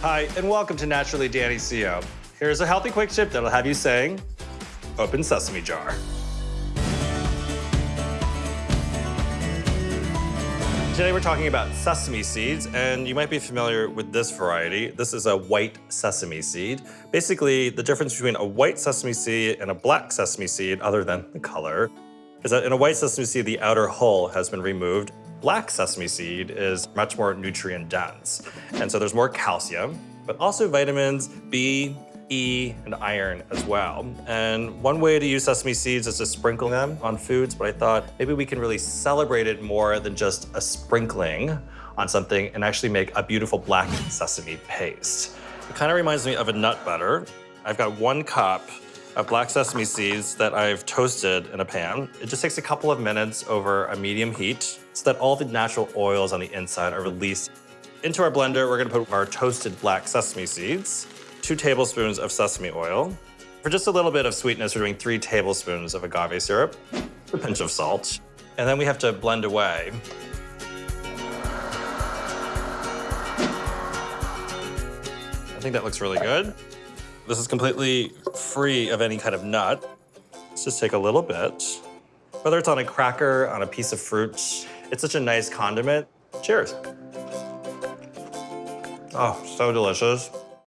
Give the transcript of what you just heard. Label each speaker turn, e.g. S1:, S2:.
S1: Hi, and welcome to Naturally Danny Seo. Here's a healthy quick tip that'll have you saying, open sesame jar. Today we're talking about sesame seeds, and you might be familiar with this variety. This is a white sesame seed. Basically, the difference between a white sesame seed and a black sesame seed, other than the color, is that in a white sesame seed, the outer hull has been removed. Black sesame seed is much more nutrient dense, and so there's more calcium, but also vitamins B, E, and iron as well. And one way to use sesame seeds is to sprinkle them on foods, but I thought maybe we can really celebrate it more than just a sprinkling on something and actually make a beautiful black sesame paste. It kind of reminds me of a nut butter. I've got one cup of black sesame seeds that I've toasted in a pan. It just takes a couple of minutes over a medium heat so that all the natural oils on the inside are released. Into our blender, we're gonna put our toasted black sesame seeds two tablespoons of sesame oil. For just a little bit of sweetness, we're doing three tablespoons of agave syrup, a pinch of salt, and then we have to blend away. I think that looks really good. This is completely free of any kind of nut. Let's just take a little bit. Whether it's on a cracker, on a piece of fruit, it's such a nice condiment. Cheers. Oh, so delicious.